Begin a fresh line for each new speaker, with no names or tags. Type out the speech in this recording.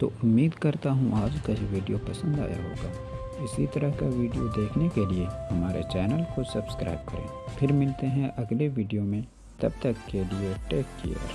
तो उम्मीद करता हूँ आज का ये वीडियो पसंद आया होगा। इसी तरह का वीडियो देखने के लिए हमारे चैनल को सब्सक्राइब करें। फिर मिलते हैं अगले वीडियो में। तब तक के लिए टेक केयर।